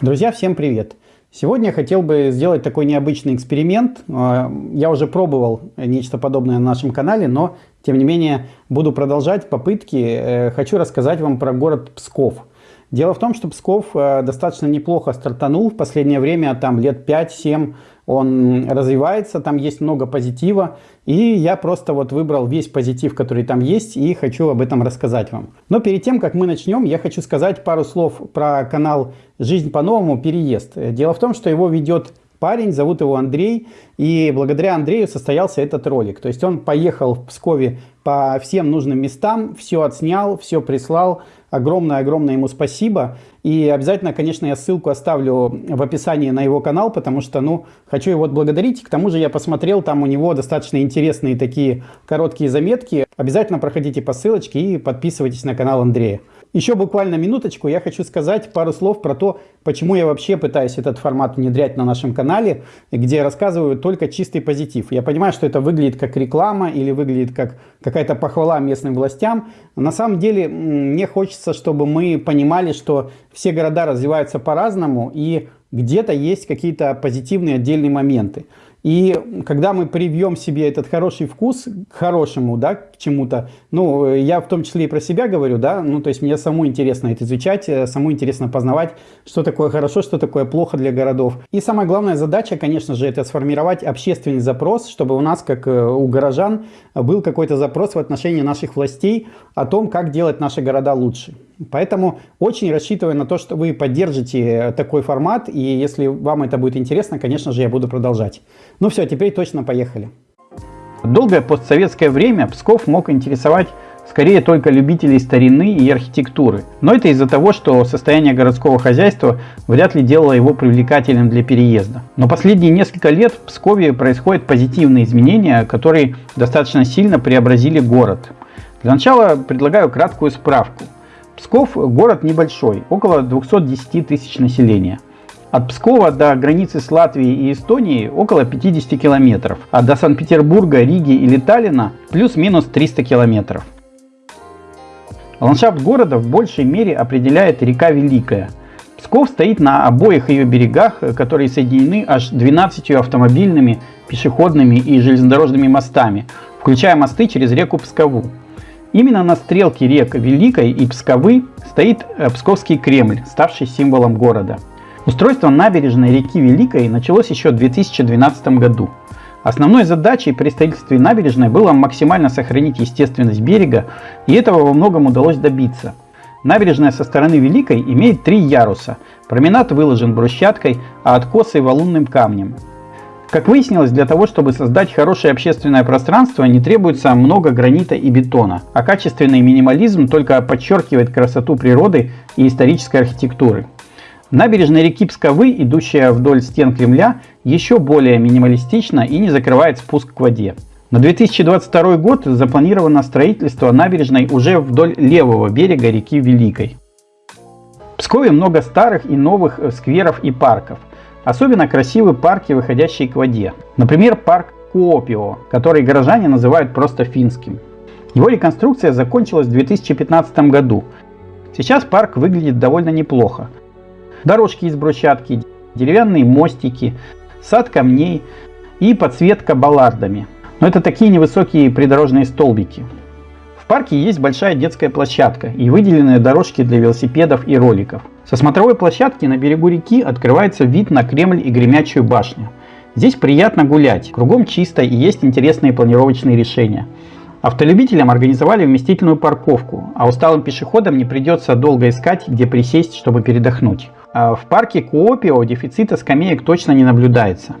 Друзья, всем привет! Сегодня я хотел бы сделать такой необычный эксперимент. А, я уже пробовал нечто подобное на нашем канале, но тем не менее буду продолжать попытки. Э, хочу рассказать вам про город Псков. Дело в том, что Псков э, достаточно неплохо стартанул в последнее время, там лет 5-7 он развивается, там есть много позитива, и я просто вот выбрал весь позитив, который там есть, и хочу об этом рассказать вам. Но перед тем, как мы начнем, я хочу сказать пару слов про канал «Жизнь по-новому. Переезд». Дело в том, что его ведет парень, зовут его Андрей, и благодаря Андрею состоялся этот ролик. То есть он поехал в Пскове по всем нужным местам, все отснял, все прислал, Огромное-огромное ему спасибо. И обязательно, конечно, я ссылку оставлю в описании на его канал, потому что, ну, хочу его отблагодарить. К тому же я посмотрел, там у него достаточно интересные такие короткие заметки. Обязательно проходите по ссылочке и подписывайтесь на канал Андрея. Еще буквально минуточку я хочу сказать пару слов про то, почему я вообще пытаюсь этот формат внедрять на нашем канале, где рассказываю только чистый позитив. Я понимаю, что это выглядит как реклама или выглядит как какая-то похвала местным властям. На самом деле мне хочется, чтобы мы понимали, что все города развиваются по-разному и где-то есть какие-то позитивные отдельные моменты. И когда мы привьем себе этот хороший вкус к хорошему, да, к чему-то, ну, я в том числе и про себя говорю, да, ну, то есть мне саму интересно это изучать, э, саму интересно познавать, что такое хорошо, что такое плохо для городов. И самая главная задача, конечно же, это сформировать общественный запрос, чтобы у нас, как э, у горожан, был какой-то запрос в отношении наших властей о том, как делать наши города лучше. Поэтому очень рассчитываю на то, что вы поддержите такой формат, и если вам это будет интересно, конечно же, я буду продолжать. Ну все, теперь точно поехали. Долгое постсоветское время Псков мог интересовать скорее только любителей старины и архитектуры. Но это из-за того, что состояние городского хозяйства вряд ли делало его привлекательным для переезда. Но последние несколько лет в Пскове происходят позитивные изменения, которые достаточно сильно преобразили город. Для начала предлагаю краткую справку. Псков город небольшой, около 210 тысяч населения. От Пскова до границы с Латвией и Эстонией около 50 километров, а до Санкт-Петербурга, Риги или Таллина плюс-минус 300 километров. Ландшафт города в большей мере определяет река Великая. Псков стоит на обоих ее берегах, которые соединены аж 12 автомобильными, пешеходными и железнодорожными мостами, включая мосты через реку Пскову. Именно на стрелке рек Великой и Псковы стоит э, Псковский Кремль, ставший символом города. Устройство набережной реки Великой началось еще в 2012 году. Основной задачей при строительстве набережной было максимально сохранить естественность берега, и этого во многом удалось добиться. Набережная со стороны Великой имеет три яруса. Променад выложен брусчаткой, а откосы валунным камнем. Как выяснилось, для того, чтобы создать хорошее общественное пространство, не требуется много гранита и бетона, а качественный минимализм только подчеркивает красоту природы и исторической архитектуры. Набережная реки Псковы, идущая вдоль стен Кремля, еще более минималистична и не закрывает спуск к воде. На 2022 год запланировано строительство набережной уже вдоль левого берега реки Великой. В Пскове много старых и новых скверов и парков. Особенно красивы парки, выходящие к воде. Например, парк Куопио, который горожане называют просто финским. Его реконструкция закончилась в 2015 году. Сейчас парк выглядит довольно неплохо. Дорожки из брусчатки, деревянные мостики, сад камней и подсветка баллардами. Но это такие невысокие придорожные столбики. Парке есть большая детская площадка и выделенные дорожки для велосипедов и роликов. Со смотровой площадки на берегу реки открывается вид на Кремль и Гремячую башню. Здесь приятно гулять, кругом чисто и есть интересные планировочные решения. Автолюбителям организовали вместительную парковку, а усталым пешеходам не придется долго искать, где присесть, чтобы передохнуть. А в парке Куопио дефицита скамеек точно не наблюдается.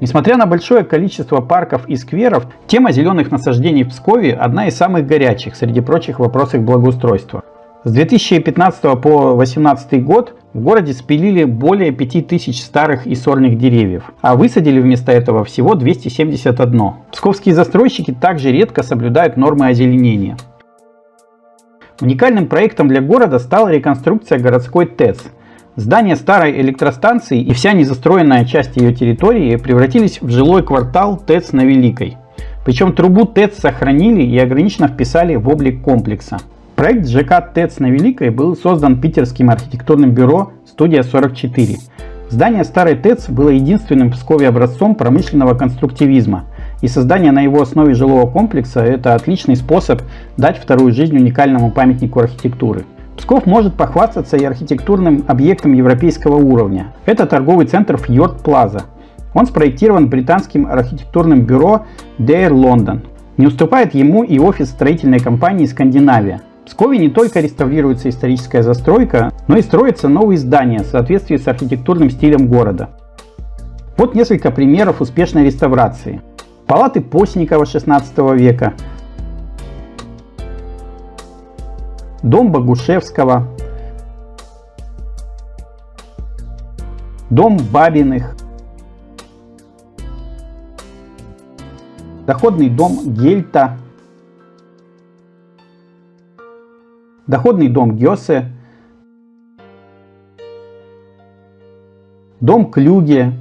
Несмотря на большое количество парков и скверов, тема зеленых насаждений в Пскове одна из самых горячих среди прочих вопросов благоустройства. С 2015 по 2018 год в городе спилили более 5000 старых и сорных деревьев, а высадили вместо этого всего 271. Псковские застройщики также редко соблюдают нормы озеленения. Уникальным проектом для города стала реконструкция городской ТЭЦ. Здание старой электростанции и вся незастроенная часть ее территории превратились в жилой квартал ТЭЦ на Великой. Причем трубу ТЭЦ сохранили и ограниченно вписали в облик комплекса. Проект ЖК ТЭЦ на Великой был создан питерским архитектурным бюро студия 44. Здание старой ТЭЦ было единственным в Пскове образцом промышленного конструктивизма, и создание на его основе жилого комплекса – это отличный способ дать вторую жизнь уникальному памятнику архитектуры. Псков может похвастаться и архитектурным объектом европейского уровня. Это торговый центр Fjord Plaza. Он спроектирован британским архитектурным бюро Dare London. Не уступает ему и офис строительной компании «Скандинавия». В Пскове не только реставрируется историческая застройка, но и строятся новые здания в соответствии с архитектурным стилем города. Вот несколько примеров успешной реставрации. Палаты Постникова 16 века, дом Богушевского, дом Бабиных, доходный дом Гельта, доходный дом Гёсе, дом Клюге.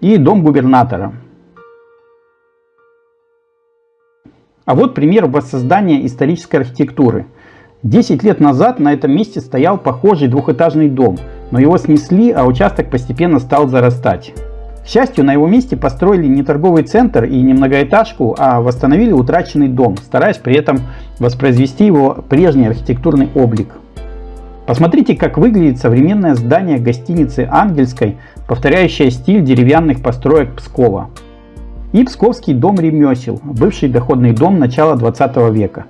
И дом губернатора. А вот пример воссоздания исторической архитектуры. 10 лет назад на этом месте стоял похожий двухэтажный дом, но его снесли, а участок постепенно стал зарастать. К счастью, на его месте построили не торговый центр и не многоэтажку, а восстановили утраченный дом, стараясь при этом воспроизвести его прежний архитектурный облик. Посмотрите, как выглядит современное здание гостиницы Ангельской, повторяющее стиль деревянных построек Пскова. И Псковский дом ремесел, бывший доходный дом начала 20 века.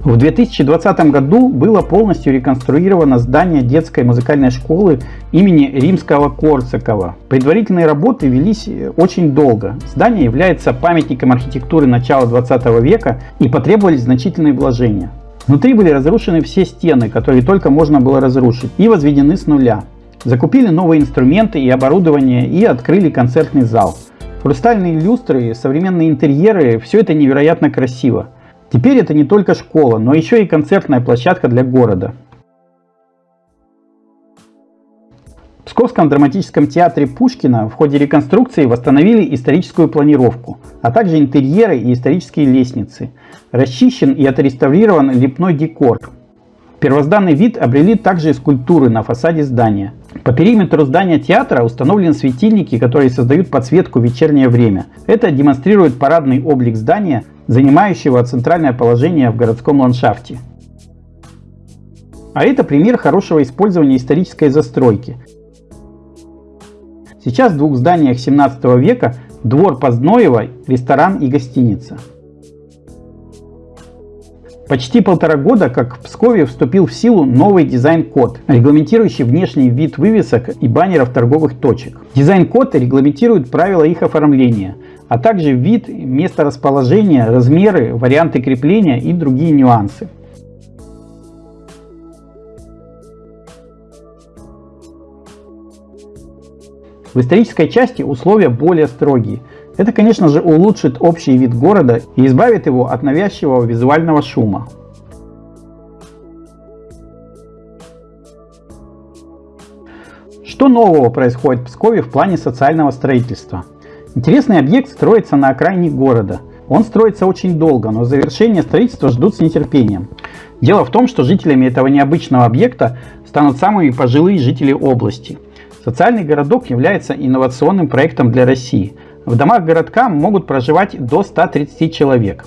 В 2020 году было полностью реконструировано здание детской музыкальной школы имени Римского Корсакова. Предварительные работы велись очень долго. Здание является памятником архитектуры начала 20 века и потребовались значительные вложения. Внутри были разрушены все стены, которые только можно было разрушить, и возведены с нуля. Закупили новые инструменты и оборудование и открыли концертный зал. Хрустальные люстры, современные интерьеры – все это невероятно красиво. Теперь это не только школа, но еще и концертная площадка для города. В Псковском драматическом театре Пушкина в ходе реконструкции восстановили историческую планировку, а также интерьеры и исторические лестницы. Расчищен и отреставрирован лепной декор. Первозданный вид обрели также скульптуры на фасаде здания. По периметру здания театра установлены светильники, которые создают подсветку в вечернее время. Это демонстрирует парадный облик здания занимающего центральное положение в городском ландшафте. А это пример хорошего использования исторической застройки. Сейчас в двух зданиях 17 века двор Подзноева, ресторан и гостиница. Почти полтора года, как в Пскове вступил в силу новый дизайн-код, регламентирующий внешний вид вывесок и баннеров торговых точек. Дизайн-код регламентирует правила их оформления, а также вид, место расположения, размеры, варианты крепления и другие нюансы. В исторической части условия более строгие. Это, конечно же, улучшит общий вид города и избавит его от навязчивого визуального шума. Что нового происходит в Пскове в плане социального строительства? Интересный объект строится на окраине города. Он строится очень долго, но завершение строительства ждут с нетерпением. Дело в том, что жителями этого необычного объекта станут самые пожилые жители области. Социальный городок является инновационным проектом для России. В домах городка могут проживать до 130 человек.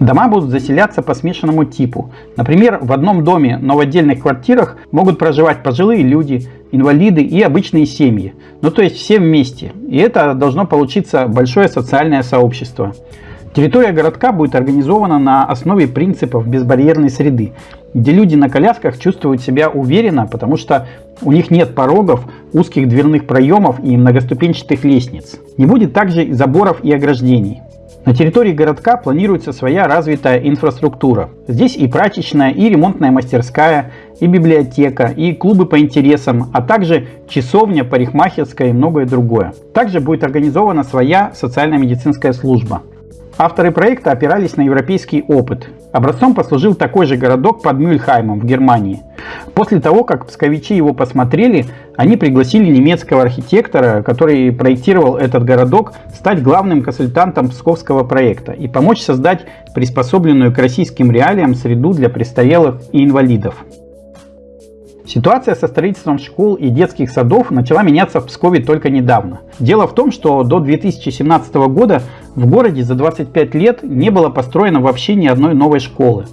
Дома будут заселяться по смешанному типу. Например, в одном доме, но в отдельных квартирах могут проживать пожилые люди, инвалиды и обычные семьи. Ну то есть все вместе. И это должно получиться большое социальное сообщество. Территория городка будет организована на основе принципов безбарьерной среды, где люди на колясках чувствуют себя уверенно, потому что у них нет порогов, узких дверных проемов и многоступенчатых лестниц. Не будет также заборов и ограждений. На территории городка планируется своя развитая инфраструктура. Здесь и прачечная, и ремонтная мастерская, и библиотека, и клубы по интересам, а также часовня, парикмахерская и многое другое. Также будет организована своя социально-медицинская служба. Авторы проекта опирались на европейский опыт Образцом послужил такой же городок под Мюльхаймом в Германии. После того, как псковичи его посмотрели, они пригласили немецкого архитектора, который проектировал этот городок, стать главным консультантом псковского проекта и помочь создать приспособленную к российским реалиям среду для престарелых и инвалидов. Ситуация со строительством школ и детских садов начала меняться в Пскове только недавно. Дело в том, что до 2017 года в городе за 25 лет не было построено вообще ни одной новой школы.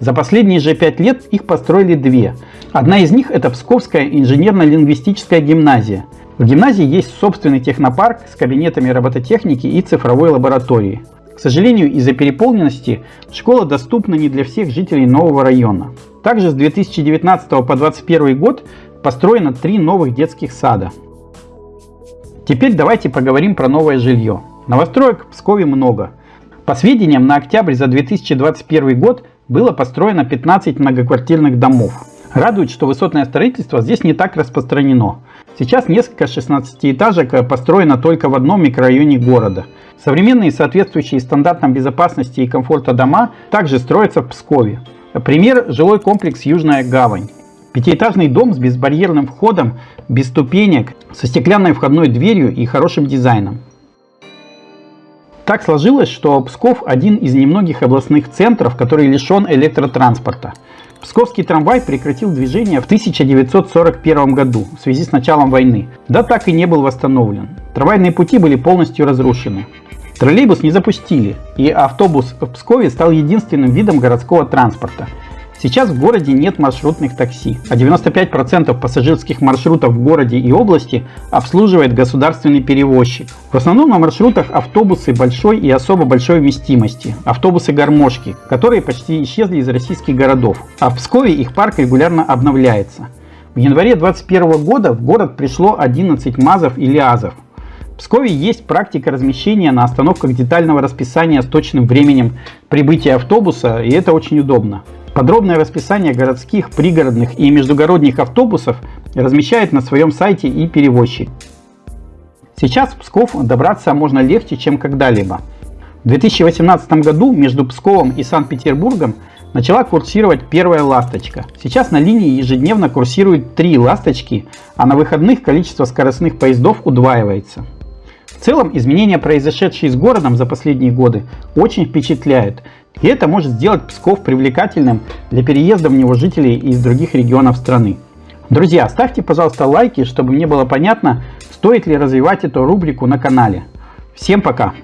За последние же 5 лет их построили две. Одна из них это Псковская инженерно-лингвистическая гимназия. В гимназии есть собственный технопарк с кабинетами робототехники и цифровой лабораторией. К сожалению, из-за переполненности школа доступна не для всех жителей нового района. Также с 2019 по 2021 год построено три новых детских сада. Теперь давайте поговорим про новое жилье. Новостроек в Пскове много. По сведениям, на октябрь за 2021 год было построено 15 многоквартирных домов. Радует, что высотное строительство здесь не так распространено. Сейчас несколько 16-этажек построено только в одном микрорайоне города. Современные соответствующие стандартам безопасности и комфорта дома также строятся в Пскове. Пример – жилой комплекс «Южная гавань». Пятиэтажный дом с безбарьерным входом, без ступенек, со стеклянной входной дверью и хорошим дизайном. Так сложилось, что Псков один из немногих областных центров, который лишен электротранспорта. Псковский трамвай прекратил движение в 1941 году в связи с началом войны, да так и не был восстановлен. Трамвайные пути были полностью разрушены. Троллейбус не запустили, и автобус в Пскове стал единственным видом городского транспорта. Сейчас в городе нет маршрутных такси, а 95% пассажирских маршрутов в городе и области обслуживает государственный перевозчик. В основном на маршрутах автобусы большой и особо большой вместимости, автобусы-гармошки, которые почти исчезли из российских городов, а в Пскове их парк регулярно обновляется. В январе 2021 года в город пришло 11 МАЗов и ЛиАЗов, в Пскове есть практика размещения на остановках детального расписания с точным временем прибытия автобуса, и это очень удобно. Подробное расписание городских, пригородных и междугородних автобусов размещает на своем сайте и перевозчик. Сейчас в Псков добраться можно легче, чем когда-либо. В 2018 году между Псковом и Санкт-Петербургом начала курсировать первая «Ласточка». Сейчас на линии ежедневно курсируют три «Ласточки», а на выходных количество скоростных поездов удваивается. Целом, изменения, произошедшие с городом за последние годы, очень впечатляют. И это может сделать Псков привлекательным для переезда в него жителей из других регионов страны. Друзья, ставьте, пожалуйста, лайки, чтобы мне было понятно, стоит ли развивать эту рубрику на канале. Всем пока!